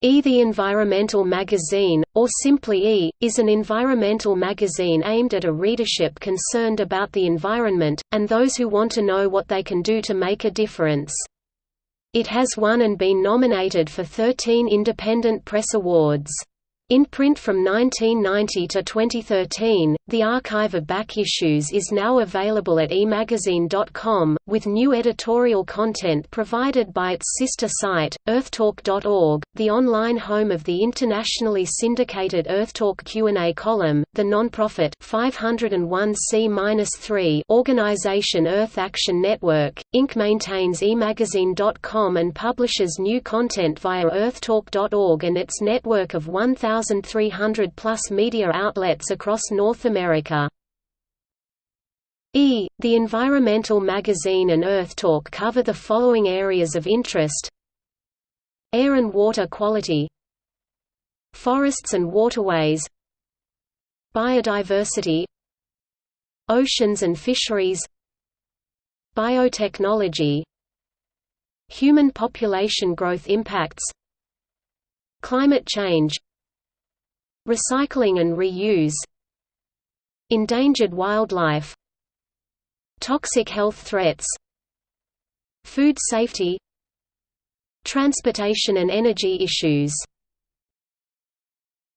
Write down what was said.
E! The Environmental Magazine, or simply E! is an environmental magazine aimed at a readership concerned about the environment, and those who want to know what they can do to make a difference. It has won and been nominated for 13 Independent Press Awards. In print from 1990 to 2013, the archive of back issues is now available at emagazine.com, with new editorial content provided by its sister site, earthtalk.org, the online home of the internationally syndicated Earthtalk Q&A column, the non-profit 501c-3 organization Earth Action Network, Inc. maintains emagazine.com and publishes new content via earthtalk.org and its network of 1,000 1,300-plus media outlets across North America. E. The environmental magazine and Earth Talk cover the following areas of interest. Air and water quality. Forests and waterways. Biodiversity. Oceans and fisheries. Biotechnology. Human population growth impacts. Climate change Recycling and reuse Endangered wildlife Toxic health threats Food safety Transportation and energy issues